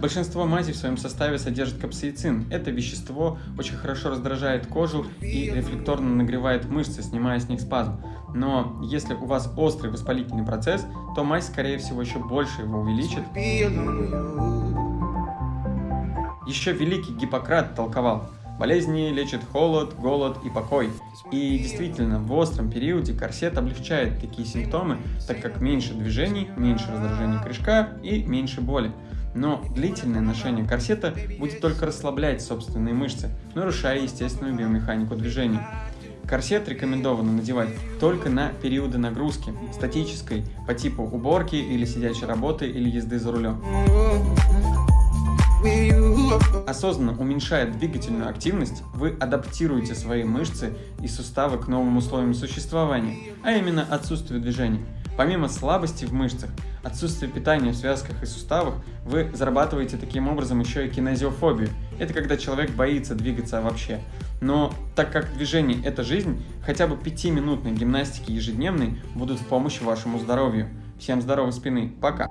Большинство мазей в своем составе содержит капсаицин. Это вещество очень хорошо раздражает кожу и рефлекторно нагревает мышцы, снимая с них спазм. Но если у вас острый воспалительный процесс, то мазь, скорее всего, еще больше его увеличит. Еще великий Гиппократ толковал, Болезни лечит холод, голод и покой. И действительно, в остром периоде корсет облегчает такие симптомы, так как меньше движений, меньше раздражения крышка и меньше боли. Но длительное ношение корсета будет только расслаблять собственные мышцы, нарушая естественную биомеханику движений. Корсет рекомендовано надевать только на периоды нагрузки, статической, по типу уборки или сидячей работы или езды за рулем осознанно уменьшая двигательную активность, вы адаптируете свои мышцы и суставы к новым условиям существования, а именно отсутствию движения. Помимо слабости в мышцах, отсутствия питания в связках и суставах, вы зарабатываете таким образом еще и кинезиофобию. Это когда человек боится двигаться вообще. Но так как движение – это жизнь, хотя бы 5-минутной гимнастики ежедневной будут в помощь вашему здоровью. Всем здоровой спины, пока!